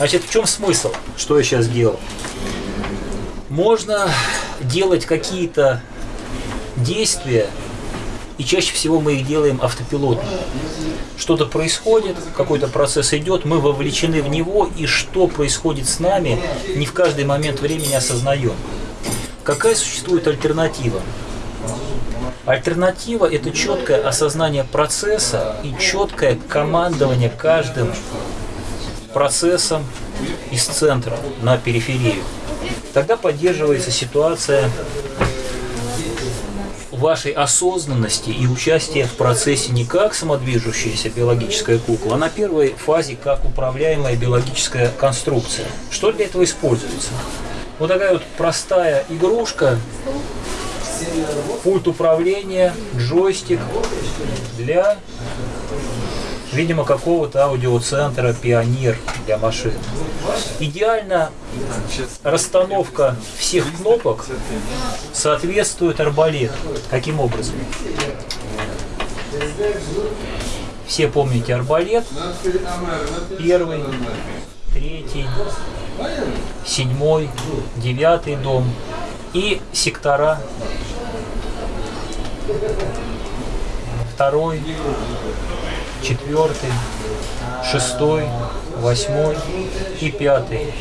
Значит, в чем смысл, что я сейчас делал? Можно делать какие-то действия, и чаще всего мы их делаем автопилотно. Что-то происходит, какой-то процесс идет, мы вовлечены в него, и что происходит с нами, не в каждый момент времени осознаем. Какая существует альтернатива? Альтернатива – это четкое осознание процесса и четкое командование каждым процессом из центра на периферию. Тогда поддерживается ситуация вашей осознанности и участия в процессе не как самодвижущаяся биологическая кукла, а на первой фазе как управляемая биологическая конструкция. Что для этого используется? Вот такая вот простая игрушка, пульт управления, джойстик для, видимо, какого-то аудиоцентра «Пионер» для машин. Идеально расстановка всех кнопок соответствует арбалету. Каким образом? Все помните арбалет. Первый, третий, седьмой, девятый дом и сектора второй, четвертый, шестой, восьмой и пятый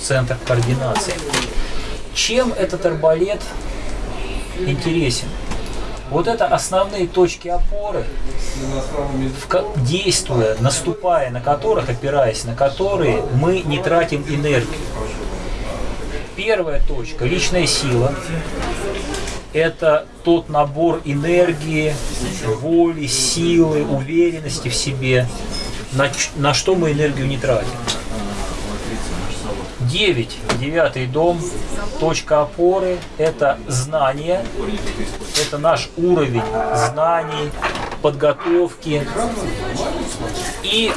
центр координации. Чем этот арбалет интересен? Вот это основные точки опоры, действуя, наступая на которых, опираясь на которые, мы не тратим энергию. Первая точка – личная сила. Это тот набор энергии, воли, силы, уверенности в себе, на, на что мы энергию не тратим. 9, девятый дом, точка опоры – это знание, это наш уровень знаний, подготовки и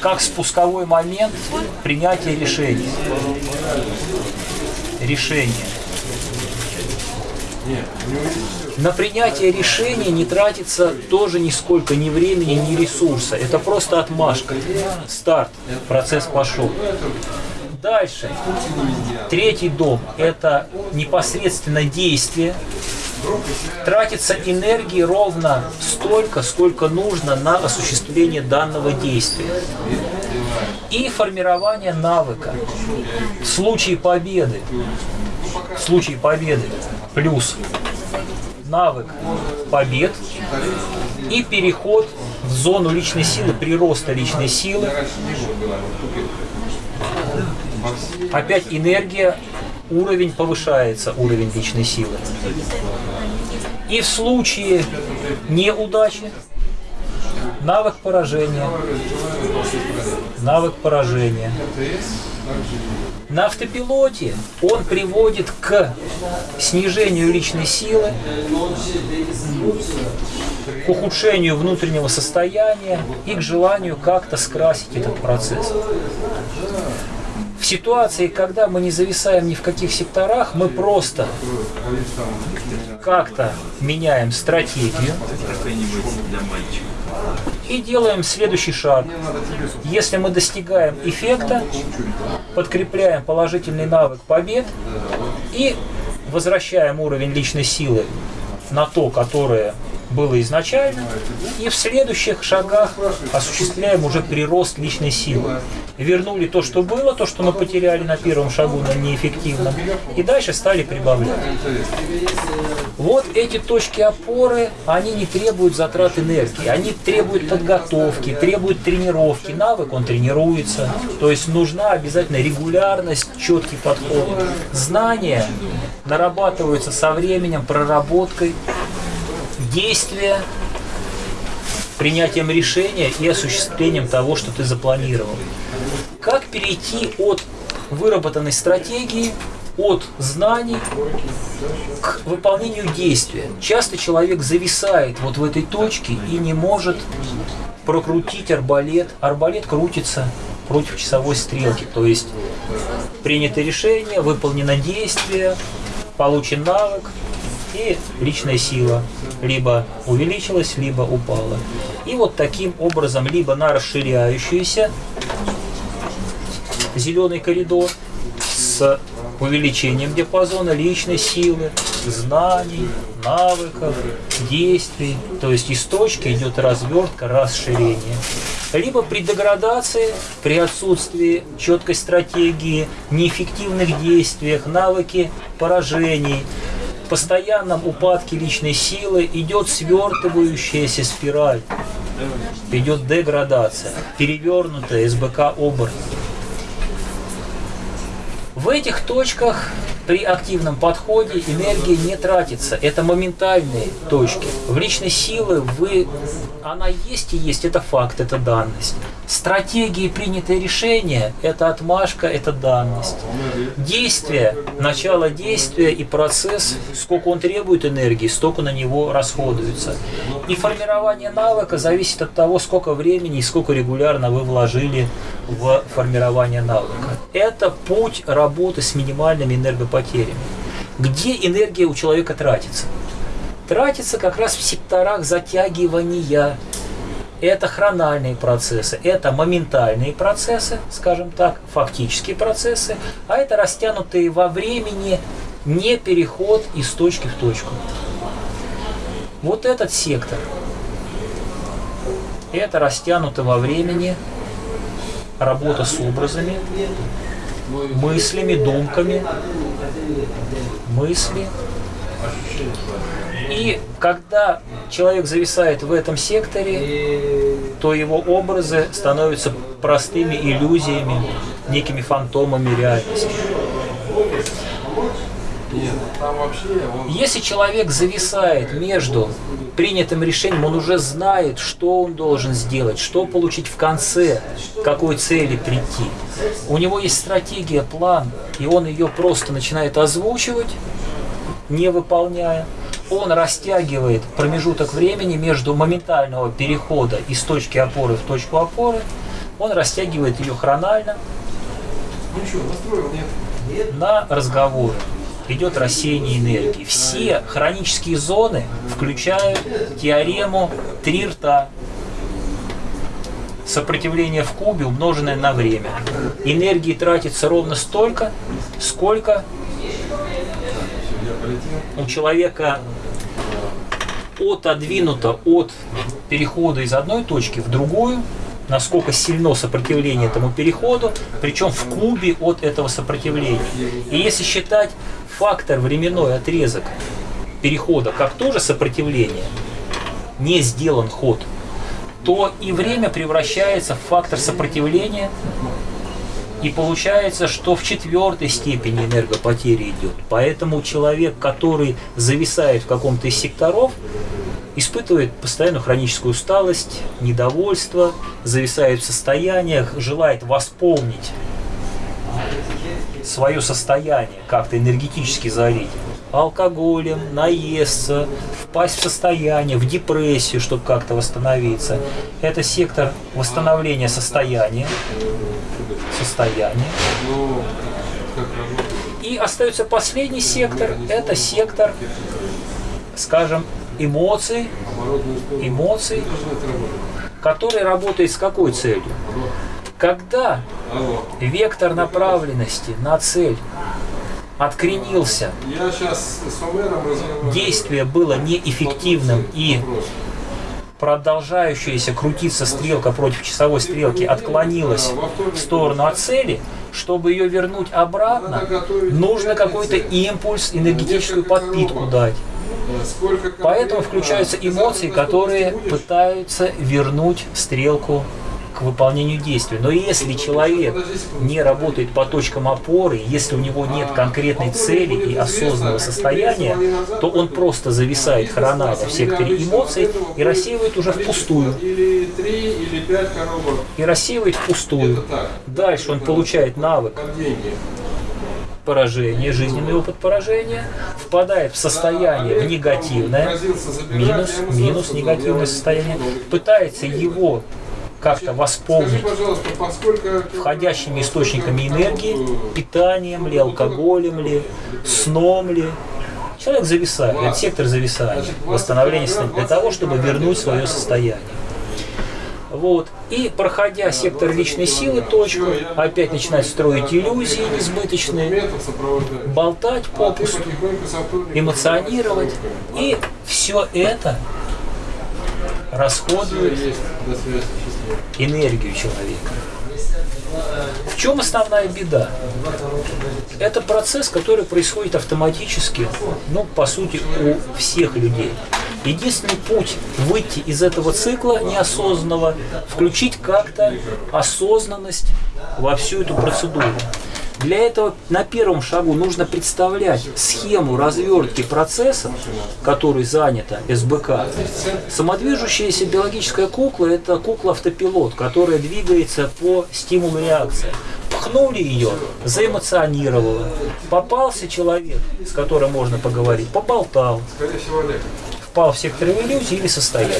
как спусковой момент принятия решений. Решение. На принятие решения не тратится тоже нисколько ни времени, ни ресурса. Это просто отмашка. Старт. Процесс пошел. Дальше. Третий дом – это непосредственно действие. Тратится энергии ровно столько, сколько нужно на осуществление данного действия. И формирование навыка. В случае победы, в случае победы плюс навык побед и переход в зону личной силы, прироста личной силы. Опять энергия, уровень повышается, уровень личной силы. И в случае неудачи навык поражения, навык поражения. На автопилоте он приводит к снижению личной силы, к ухудшению внутреннего состояния и к желанию как-то скрасить этот процесс. В ситуации, когда мы не зависаем ни в каких секторах, мы просто как-то меняем стратегию и делаем следующий шаг. Если мы достигаем эффекта, подкрепляем положительный навык побед и возвращаем уровень личной силы на то, которое было изначально, и в следующих шагах осуществляем уже прирост личной силы. Вернули то, что было, то, что мы потеряли на первом шагу на неэффективном, и дальше стали прибавлять. Вот эти точки опоры, они не требуют затрат энергии, они требуют подготовки, требуют тренировки. Навык, он тренируется, то есть нужна обязательно регулярность, четкий подход. Знания нарабатываются со временем, проработкой, действия, принятием решения и осуществлением того, что ты запланировал. Как перейти от выработанной стратегии, от знаний к выполнению действия. Часто человек зависает вот в этой точке и не может прокрутить арбалет. Арбалет крутится против часовой стрелки, то есть принято решение, выполнено действие, получен навык, и личная сила либо увеличилась, либо упала. И вот таким образом либо на расширяющуюся зеленый коридор с увеличением диапазона личной силы, знаний, навыков, действий. То есть из точки идет развертка, расширение. Либо при деградации, при отсутствии четкой стратегии, неэффективных действиях, навыки поражений, постоянном упадке личной силы идет свертывающаяся спираль, идет деградация, перевернутая СБК оборот. В этих точках при активном подходе энергия не тратится. Это моментальные точки. В личной силы вы, она есть и есть, это факт, это данность. Стратегии, принятые решения, это отмашка, это данность. Действие, начало действия и процесс, сколько он требует энергии, столько на него расходуется. И формирование навыка зависит от того, сколько времени и сколько регулярно вы вложили в формирование навыка. Это путь работы с минимальными энергопотерями. Где энергия у человека тратится? Тратится как раз в секторах затягивания. Это хрональные процессы, это моментальные процессы, скажем так, фактические процессы, а это растянутые во времени не переход из точки в точку. Вот этот сектор, это растянуто во времени работа с образами, мыслями, думками, мысли. И когда человек зависает в этом секторе, то его образы становятся простыми иллюзиями, некими фантомами реальности. Если человек зависает между принятым решением, он уже знает, что он должен сделать, что получить в конце, к какой цели прийти. У него есть стратегия, план, и он ее просто начинает озвучивать, не выполняя. Он растягивает промежуток времени между моментального перехода из точки опоры в точку опоры, он растягивает ее хронально на разговоры идет рассеяние энергии. Все хронические зоны включают теорему три рта. Сопротивление в кубе, умноженное на время. Энергии тратится ровно столько, сколько у человека отодвинуто от перехода из одной точки в другую, насколько сильно сопротивление этому переходу, причем в кубе от этого сопротивления. И если считать фактор временной отрезок перехода как тоже сопротивление, не сделан ход, то и время превращается в фактор сопротивления, и получается, что в четвертой степени энергопотери идет. Поэтому человек, который зависает в каком-то из секторов, испытывает постоянную хроническую усталость, недовольство, зависает в состояниях, желает восполнить свое состояние, как-то энергетически залить, алкоголем, наесться, впасть в состояние, в депрессию, чтобы как-то восстановиться. Это сектор восстановления состояния. Состояние. И остается последний сектор, это сектор, скажем, эмоций, эмоций, который работает с какой целью? Когда вектор направленности на цель откренился, действие было неэффективным и продолжающаяся крутиться стрелка против часовой стрелки отклонилась в сторону от цели, чтобы ее вернуть обратно, нужно какой-то импульс, энергетическую подпитку дать. Поэтому включаются эмоции, которые пытаются вернуть стрелку к выполнению действий. Но если человек не работает по точкам опоры, если у него нет конкретной цели и осознанного состояния, то он просто зависает хронально в секторе эмоций и рассеивает уже впустую. И рассеивает впустую. Дальше он получает навык поражение, жизненный опыт поражения, впадает в состояние в негативное, минус, минус негативное состояние, пытается его как-то восполнить входящими источниками энергии, питанием ли, алкоголем ли, сном ли, Человек зависает, это сектор зависания, восстановления состояния, для того, чтобы вернуть свое состояние. Вот. И проходя сектор личной силы, точку, опять начинать строить иллюзии несбыточные, болтать попусту, эмоционировать. И все это расходует энергию человека. В чем основная беда? Это процесс, который происходит автоматически, ну, по сути, у всех людей. Единственный путь выйти из этого цикла неосознанного, включить как-то осознанность во всю эту процедуру. Для этого на первом шагу нужно представлять схему развертки процесса, который занята СБК. Самодвижущаяся биологическая кукла – это кукла-автопилот, которая двигается по стимулу реакции. Пхнули ее, заэмоционировала. Попался человек, с которым можно поговорить, поболтал. Впал в сектор иллюзии или состояние.